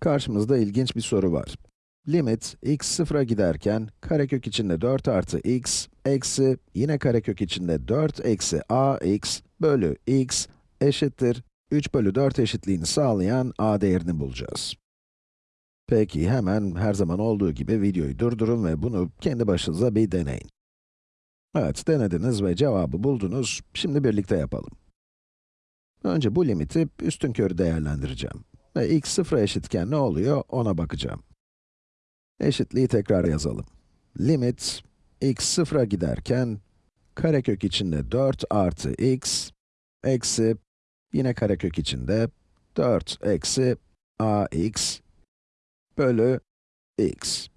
Karşımızda ilginç bir soru var. Limit x sıfıra giderken karekök içinde 4 artı x eksi yine karekök içinde 4 eksi ax bölü x eşittir 3 bölü 4 eşitliğini sağlayan a değerini bulacağız. Peki hemen her zaman olduğu gibi videoyu durdurun ve bunu kendi başınıza bir deneyin. Evet, denediniz ve cevabı buldunuz. Şimdi birlikte yapalım. Önce bu limiti üstünkörü değerlendireceğim. Ve x sıfıra eşitken ne oluyor ona bakacağım. Eşitliği tekrar yazalım. Limit x sıfıra giderken karekök içinde 4 artı x eksi yine karekök içinde 4 eksi ax bölü x.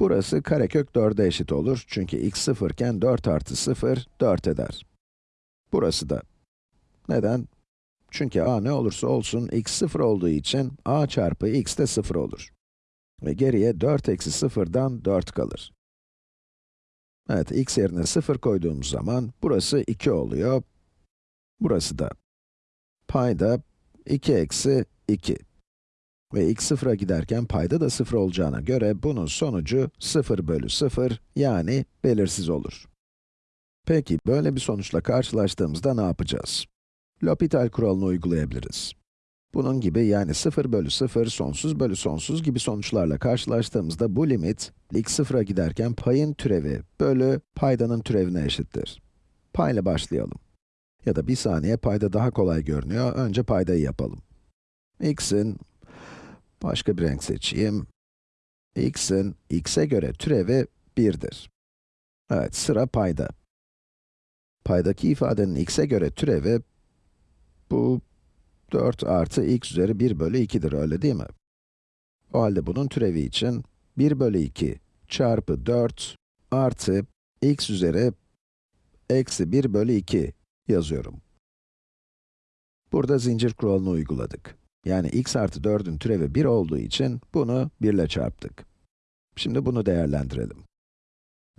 Burası karekök 4'e eşit olur çünkü x sıfırken 4 artı 0 4 eder. Burası da. Neden? Çünkü a ne olursa olsun x 0 olduğu için a çarpı x de 0 olur. Ve geriye 4 eksi 0'dan 4 kalır. Evet, x yerine 0 koyduğumuz zaman burası 2 oluyor. Burası da payda 2 eksi 2. Ve x 0'a giderken payda da 0 olacağına göre bunun sonucu 0 bölü 0 yani belirsiz olur. Peki, böyle bir sonuçla karşılaştığımızda ne yapacağız? L'Hopital kuralını uygulayabiliriz. Bunun gibi yani 0 bölü 0, sonsuz bölü sonsuz gibi sonuçlarla karşılaştığımızda bu limit, x 0'a giderken payın türevi bölü paydanın türevine eşittir. Payla başlayalım. Ya da bir saniye payda daha kolay görünüyor, önce paydayı yapalım. x'in, başka bir renk seçeyim. x'in, x'e göre türevi 1'dir. Evet, sıra payda. Paydaki ifadenin x'e göre türevi, bu 4 artı x üzeri 1 bölü 2'dir, öyle değil mi? O halde bunun türevi için 1 bölü 2 çarpı 4 artı x üzeri eksi 1 bölü 2 yazıyorum. Burada zincir kuralını uyguladık. Yani x artı 4'ün türevi 1 olduğu için bunu 1 ile çarptık. Şimdi bunu değerlendirelim.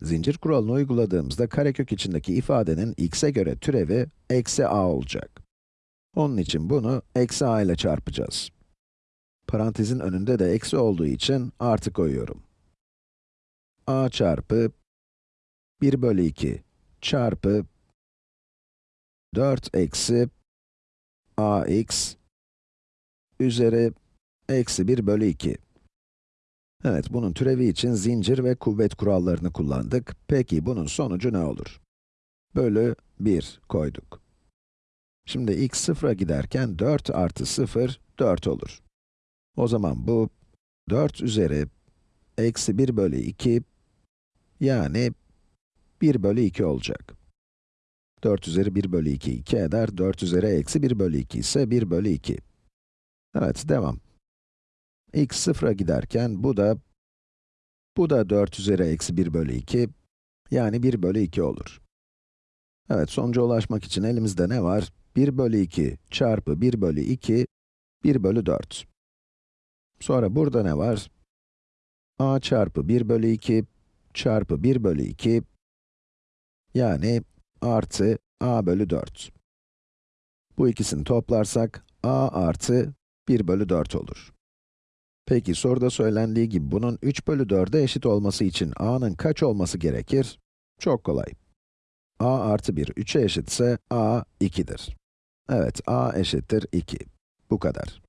Zincir kuralını uyguladığımızda karekök içindeki ifadenin x'e göre türevi eksi a olacak. Onun için bunu eksi a ile çarpacağız. Parantezin önünde de eksi olduğu için artı koyuyorum. a çarpı 1 bölü 2 çarpı 4 eksi ax üzeri eksi 1 bölü 2. Evet, bunun türevi için zincir ve kuvvet kurallarını kullandık. Peki bunun sonucu ne olur? Bölü 1 koyduk. Şimdi x sıfıra giderken 4 artı 0, 4 olur. O zaman bu 4 üzeri eksi 1 bölü 2, yani 1 bölü 2 olacak. 4 üzeri 1 bölü 2, 2 eder. 4 üzeri eksi 1 bölü 2 ise 1 bölü 2. Evet, devam. x sıfıra giderken bu da, bu da 4 üzeri eksi 1 bölü 2, yani 1 bölü 2 olur. Evet, sonuca ulaşmak için elimizde ne var? 1 bölü 2 çarpı 1 bölü 2, 1 bölü 4. Sonra burada ne var? a çarpı 1 bölü 2 çarpı 1 bölü 2, yani artı a bölü 4. Bu ikisini toplarsak, a artı 1 bölü 4 olur. Peki soruda söylendiği gibi bunun 3 bölü 4'e eşit olması için a'nın kaç olması gerekir? Çok kolay. a artı 1 3'e eşitse a 2'dir. Evet, a eşittir 2. Bu kadar.